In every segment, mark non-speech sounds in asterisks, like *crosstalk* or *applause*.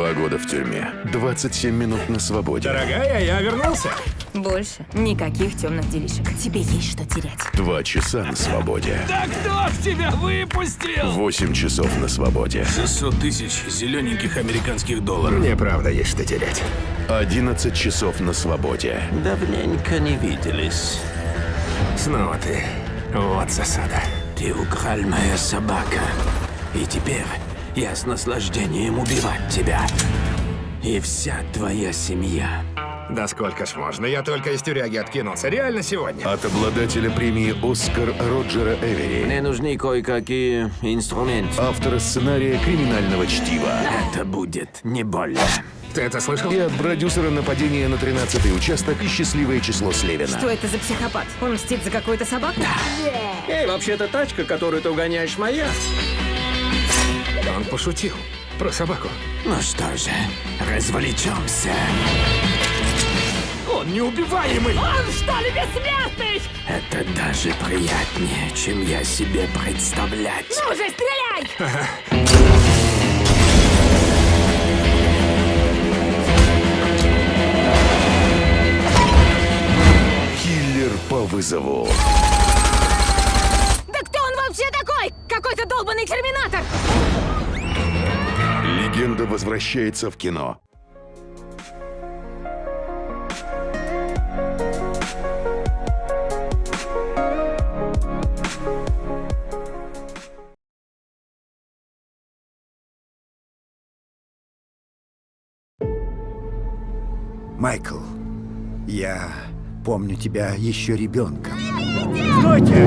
Два года в тюрьме, 27 минут на свободе. Дорогая, я вернулся. Больше никаких темных делишек. Тебе есть что терять. Два часа на свободе. Да кто ж тебя выпустил? Восемь часов на свободе. 600 тысяч зелененьких американских долларов. Мне правда есть что терять. 11 часов на свободе. Давненько не виделись. Снова ты. Вот засада. Ты украл моя собака. И теперь я с наслаждением убивать тебя. И вся твоя семья. Да сколько ж можно? Я только из тюряги откинулся. Реально сегодня. От обладателя премии «Оскар» Роджера Эвери. Мне нужны кое-какие инструменты. Автора сценария «Криминального чтива». Это будет не больно. Ты это слышал? И от продюсера нападения на 13-й участок и счастливое число Слевина. Что это за психопат? Он мстит за какую-то собаку? Эй, вообще-то тачка, которую ты угоняешь, моя. Он пошутил. Про собаку. Ну что же, развлечемся. Он неубиваемый! Он что ли бессмертный? Это даже приятнее, чем я себе представлять. Ну же, стреляй! Киллер по вызову. Да кто он вообще такой? Какой-то долбанный терминатор! Легенда возвращается в кино. Майкл, я помню тебя еще ребенком. Стойте!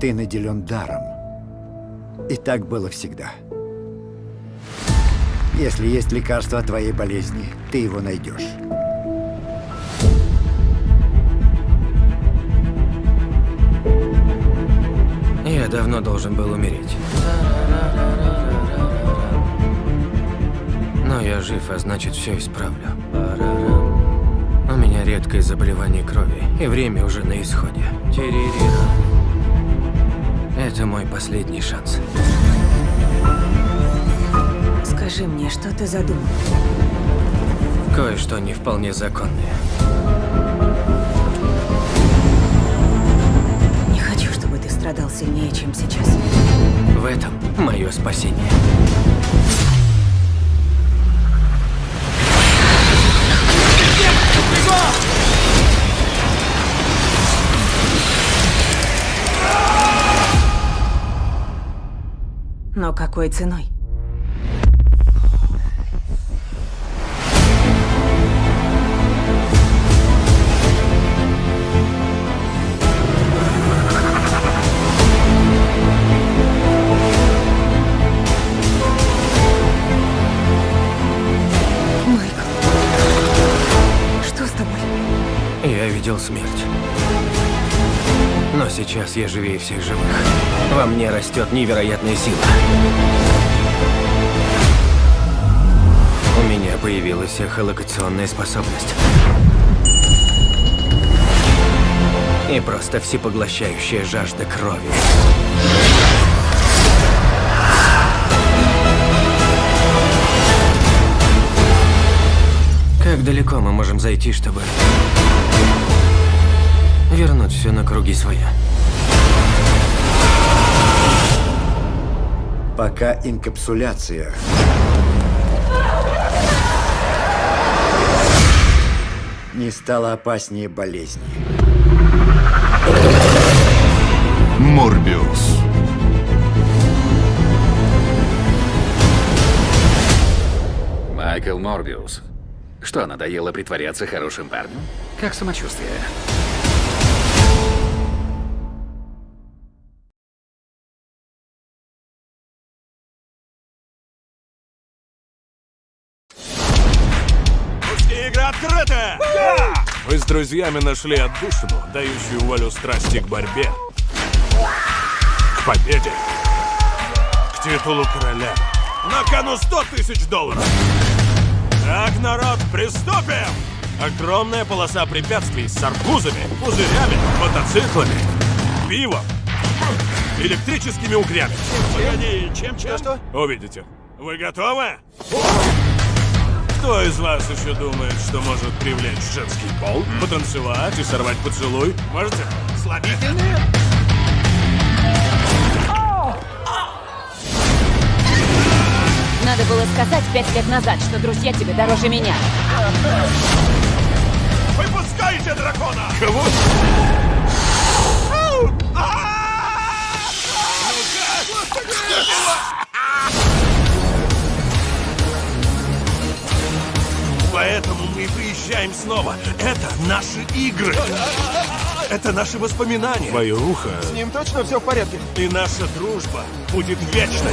Ты наделен даром. И так было всегда. Если есть лекарство от твоей болезни, ты его найдешь. Я давно должен был умереть. Но я жив, а значит, все исправлю. У меня редкое заболевание крови, и время уже на исходе. Это мой последний шанс. Скажи мне, что ты задумал? Кое-что не вполне законное. Не хочу, чтобы ты страдал сильнее, чем сейчас. В этом мое спасение. Но какой ценой? Я видел смерть. Но сейчас я живее всех живых. Во мне растет невероятная сила. У меня появилась эхолокационная способность. И просто всепоглощающая жажда крови. Как далеко мы можем зайти, чтобы вернуть все на круги своя? Пока инкапсуляция не стала опаснее болезни. Морбиус. Майкл Морбиус. Что, надоело притворяться хорошим парнем? Как самочувствие? Открыта! Мы с друзьями нашли отдушину, дающую волю страсти к борьбе, к победе, к титулу короля. На кону 100 тысяч долларов! Так, народ, приступим! Огромная полоса препятствий с арбузами, пузырями, мотоциклами, пивом, электрическими угрями. Погоди, чем, чем? Что? Увидите. Вы готовы? Кто из вас еще думает, что может привлечь женский пол, потанцевать и сорвать поцелуй? Можете? Слабительные? Надо было сказать пять лет назад, что друзья тебе дороже меня. Выпускайте дракона! Кого? Наши игры. Это наши воспоминания. Мое ухо. С ним точно все в порядке. И наша дружба будет вечной.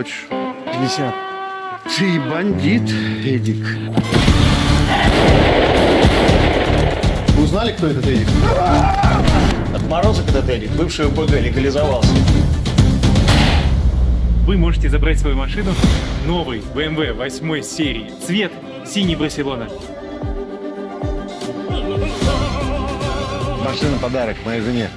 Хочешь? 50. Ты бандит, Эдик. Узнали, кто этот Эдик? Отморозок этот Эдик, бывший УПГ, легализовался. Вы можете забрать свою машину, новый BMW 8 серии, цвет синий Барселона. Машина подарок моей жене.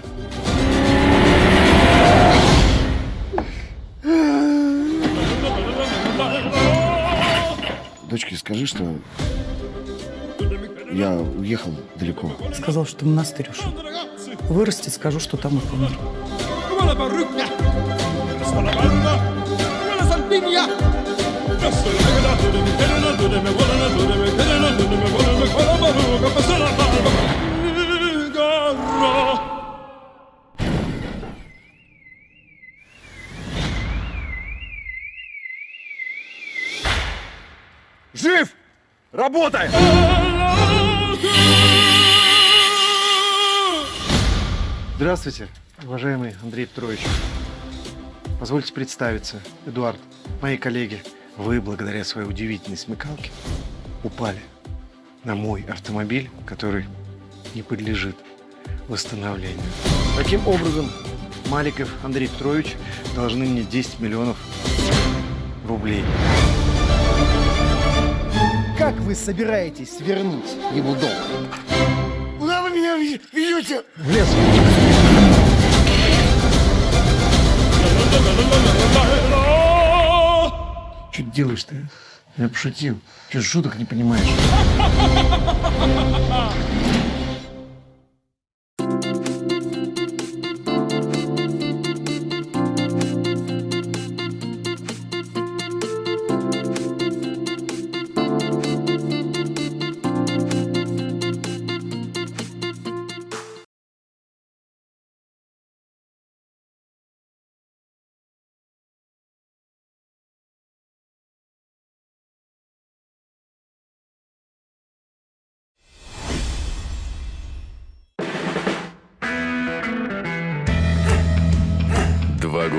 Дочке скажи, что я уехал далеко. Сказал, что монастырь ушел. Вырастет, скажу, что там и помер. Жив! Работай! Здравствуйте, уважаемый Андрей Петрович. Позвольте представиться. Эдуард, мои коллеги, вы, благодаря своей удивительной смекалке, упали на мой автомобиль, который не подлежит восстановлению. Таким образом, Маликов Андрей Петрович должны мне 10 миллионов рублей. Как вы собираетесь вернуть ему долг? Куда вы меня ведете? В лес. Что ты делаешь ты? Я пошутил. Что шуток не понимаешь? *laughs*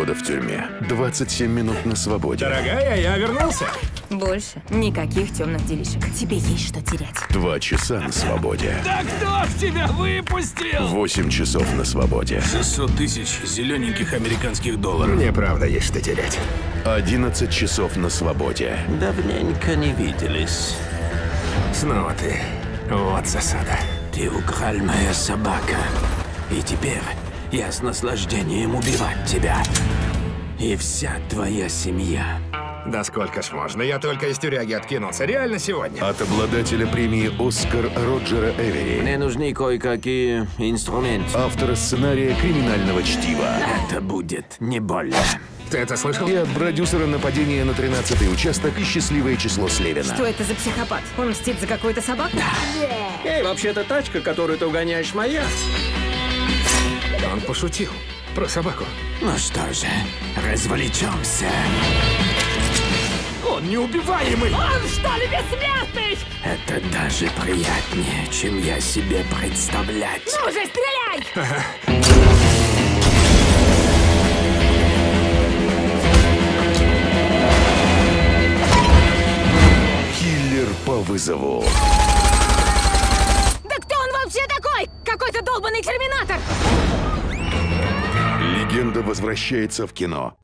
года в тюрьме, 27 минут на свободе. Дорогая, я вернулся. Больше никаких темных делишек. Тебе есть что терять. Два часа на свободе. Да кто ж тебя выпустил? Восемь часов на свободе. 600 тысяч зелененьких американских долларов. Мне правда есть что терять. 11 часов на свободе. Давненько не виделись. Снова ты. Вот засада. Ты украл моя собака. И теперь я с наслаждением убивать тебя. И вся твоя семья. Да сколько ж можно? Я только из тюряги откинулся. Реально сегодня. От обладателя премии «Оскар» Роджера Эвери. Мне нужны кое-какие инструменты. Автора сценария криминального чтива. Это будет не больно. Ты это слышал? И от продюсера нападения на 13-й участок и счастливое число Слевина. Что это за психопат? Он мстит за какую-то собаку? Эй, вообще-то тачка, которую ты угоняешь, моя. Он пошутил. Про собаку. Ну что же, развлечемся. Он неубиваемый! Он что ли бессмертный? Это даже приятнее, чем я себе представлять. Ну же, стреляй! Киллер по вызову. Да кто он вообще такой? Какой-то долбанный терминатор! Легенда возвращается в кино.